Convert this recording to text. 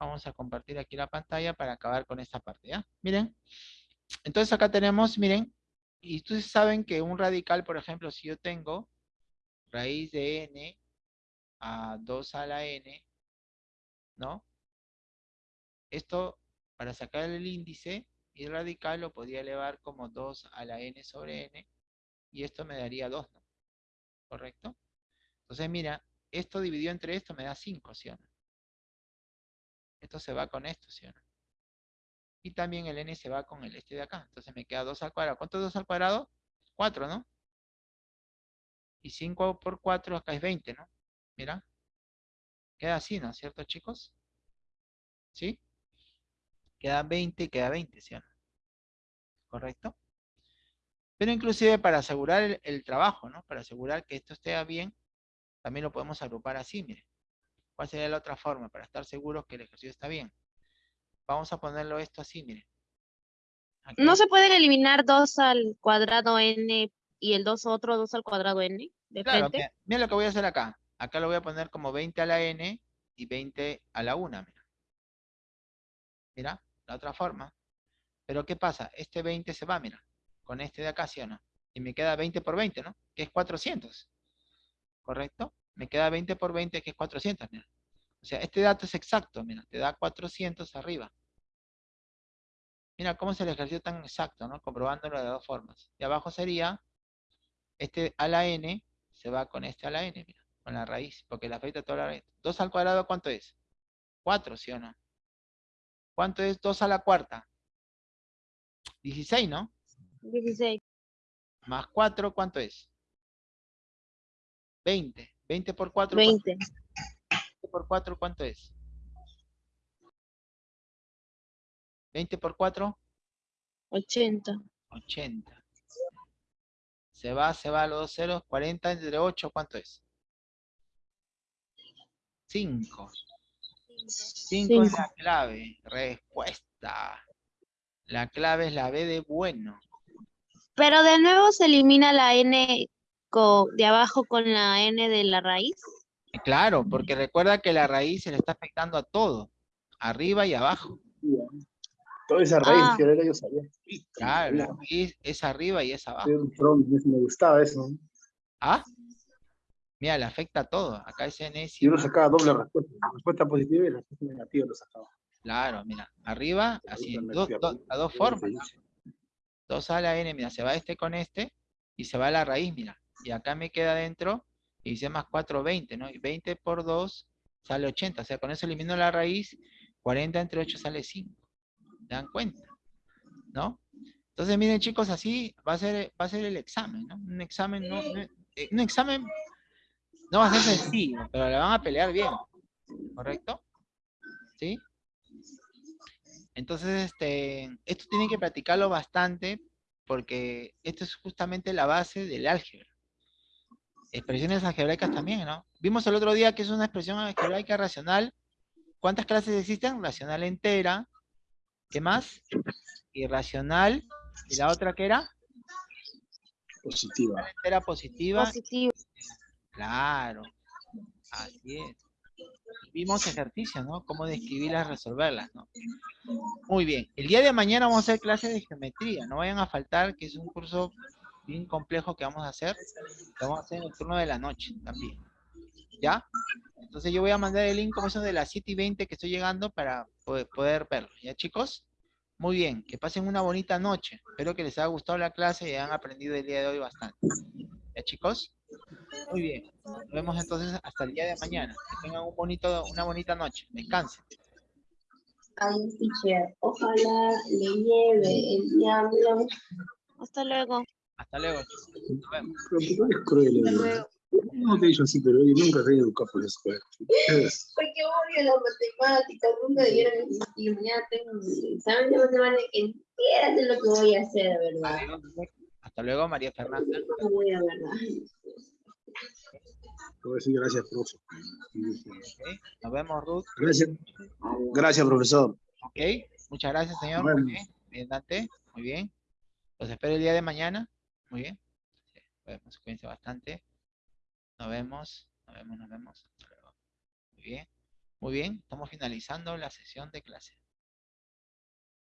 Vamos a compartir aquí la pantalla para acabar con esta parte, ¿ya? Miren. Entonces acá tenemos, miren, y ustedes saben que un radical, por ejemplo, si yo tengo raíz de n a 2 a la n, ¿no? Esto, para sacar el índice, y radical lo podría elevar como 2 a la n sobre n, y esto me daría 2, ¿no? ¿Correcto? Entonces, mira, esto dividido entre esto me da 5, ¿sí o no? Esto se va con esto, ¿sí o no? Y también el n se va con el este de acá. Entonces me queda 2 al cuadrado. ¿Cuánto es 2 al cuadrado? 4, ¿no? Y 5 por 4 acá es 20, ¿no? Mira. Queda así, ¿no es cierto, chicos? ¿Sí? Queda 20 y queda 20, ¿sí o no? ¿Correcto? Pero inclusive para asegurar el, el, trabajo, ¿no? Para asegurar que esto esté bien, también lo podemos agrupar así, miren. ¿Cuál sería la otra forma para estar seguros que el ejercicio está bien? Vamos a ponerlo esto así, miren. Aquí. ¿No se pueden eliminar 2 al cuadrado n y el 2 otro 2 al cuadrado n? De claro, frente? Mira, mira, lo que voy a hacer acá. Acá lo voy a poner como 20 a la n y 20 a la 1, mira. Mira, la otra forma. Pero ¿qué pasa? Este 20 se va, mira, con este de acá, ¿sí o no? Y me queda 20 por 20, ¿no? Que es 400. ¿Correcto? Me queda 20 por 20, que es 400, mira. Sea, este dato es exacto, mira, te da 400 arriba. Mira cómo es el ejercicio tan exacto, ¿no? Comprobándolo de dos formas. Y abajo sería, este a la n se va con este a la n, mira, con la raíz, porque le afecta toda la raíz. 2 al cuadrado, ¿cuánto es? 4, ¿sí o no? ¿Cuánto es 2 a la cuarta? 16, ¿no? 16. Más 4, ¿cuánto es? 20. 20 por 4. 20. 20 por 4, ¿cuánto es? 20 por 4. 80. 80. Se va, se va a los dos ceros. 40 entre 8, ¿cuánto es? 5. 5 es la clave. Respuesta. La clave es la B de bueno. Pero de nuevo se elimina la N de abajo con la N de la raíz. Claro, porque recuerda que la raíz se le está afectando a todo. Arriba y abajo. Toda esa raíz, Ah. que era yo sabía. Claro, la raíz es arriba y es abajo. Me gustaba eso. ¿Ah? Mira, le afecta a todo. Acá es Y enésimo. uno sacaba doble respuesta. La respuesta positiva y la respuesta negativa lo sacaba. Claro, mira, arriba, así, do- a- do- a dos formas. ¿no? 2 a la n, mira, se va este con este y se va a la raíz, mira. Y acá me queda dentro y dice más 4, 20, ¿no? Y 20 por 2 sale 80. O sea, con eso elimino la raíz, 40 entre 8 sale 5. ¿Se dan cuenta? ¿No? Entonces, miren chicos, así va a ser, va a ser el examen, ¿no? Un examen, no, no- eh, un examen no va a ser sencillo, pero la van a pelear bien. ¿Correcto? ¿Sí? Entonces, este, esto tienen que practicarlo bastante porque esto es justamente la base del álgebra. Expresiones algebraicas también, ¿no? Vimos el otro día que es una expresión algebraica racional. ¿Cuántas clases existen? Racional entera. ¿Qué más? Irracional. ¿Y la otra qué era? Positiva. Entera positiva. Positivo. Claro. Así es. Vimos ejercicios, ¿no? Cómo describirlas, resolverlas, ¿no? Muy bien. El día de mañana vamos a hacer clases de geometría. No vayan a faltar, que es un curso bien complejo que vamos a hacer. Lo vamos a hacer en el turno de la noche también. ¿Ya? Entonces yo voy a mandar el link como eso de las 7 y 20 que estoy llegando para poder, poder verlo. ¿Ya, chicos? Muy bien. Que pasen una bonita noche. Espero que les haya gustado la clase y hayan aprendido el día de hoy bastante. ¿Ya, chicos? Muy bien. Nos vemos entonces hasta el día de mañana. Que tengan un bonito, una bonita noche. Descansen. Ay, teacher, ojalá le lleve el diablo. Hasta luego. Hasta luego. Nos vemos. Pero ¿por qué es cruel? Eh? No he dicho así, pero nunca he educado por eso. Es- Porque odio las matemáticas, nunca dieron existir. Mañana tengo examen de matemáticas, entera de lo que voy a hacer, de verdad. Hasta luego, María Fernanda. No voy a verdad. Te decir gracias, profe. Ok. Nos vemos, Ruth. Gracias, gracias, profesor. Ok. Muchas gracias, señor. Bien. Bien, Dante. Muy bien. Los espero el día de mañana. Muy bien. Sí, Podemos cuídense bastante. Nos vemos. Nos vemos, nos vemos. Muy bien. Muy bien, estamos finalizando la sesión de clase.